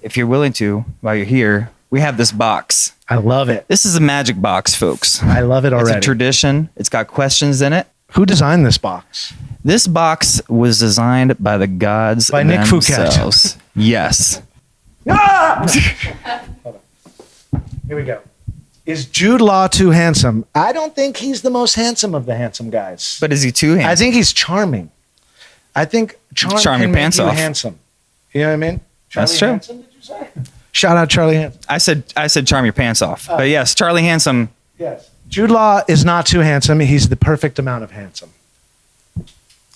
if you're willing to, while you're here, we have this box. I love it. This is a magic box, folks. I love it already. It's a tradition. It's got questions in it. Who designed this box? This box was designed by the gods By Nick Fouquet. themselves. Yes. Ah! Here we go. Is Jude Law too handsome? I don't think he's the most handsome of the handsome guys. But is he too handsome? I think he's charming. I think charm Charm can your make pants you off. handsome. You know what I mean? That's true. Hanson, did you say? Shout out Charlie Hanson. I said I said charm your pants off. Oh. but yes, Charlie Handsome. Yes. Jude Law is not too handsome. He's the perfect amount of handsome.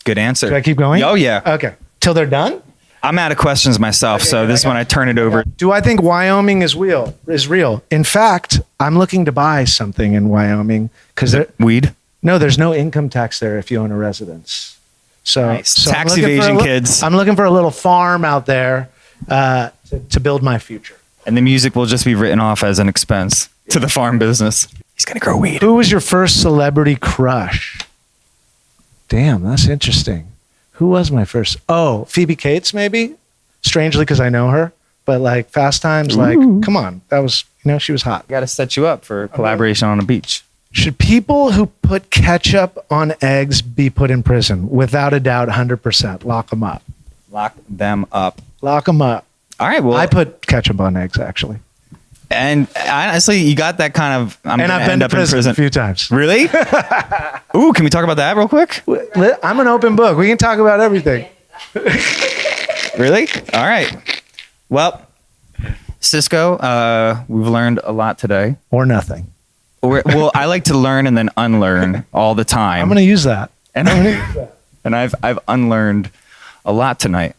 Good answer. Do I keep going? Oh yeah. Okay. Till they're done? I'm out of questions myself, so this is when I turn it over. Do I think Wyoming is real? Is real? In fact, I'm looking to buy something in Wyoming because there, Weed. no, there's no income tax there if you own a residence. So, Nice. so I'm Tax looking for a evasion, li- kids. I'm looking for a little farm out there uh, to, to build my future. And the music will just be written off as an expense to the farm business. He's gonna grow weed. Who was your first celebrity crush? Damn, that's interesting. Who was my first? Oh, Phoebe Cates, maybe. Strangely, because I know her. But like Fast Times, like, come on, that was you know she was hot. Got to set you up for collaboration on a beach. Should people who put ketchup on eggs be put in prison? Without a doubt, hundred percent. Lock them up. Lock them up. Lock them up. All right. Well, I put ketchup on eggs actually, and honestly, you got that kind of. I'm and I've been to up in prison, prison. a few times. Really? Ooh, can we talk about that real quick? I'm an open book. We can talk about everything. Really? All right. Well, Cisco, uh, we've learned a lot today. Or nothing. We're, well, I like to learn and then unlearn all the time. I'm going to use that. and, I'm going to. and I've I've unlearned a lot tonight.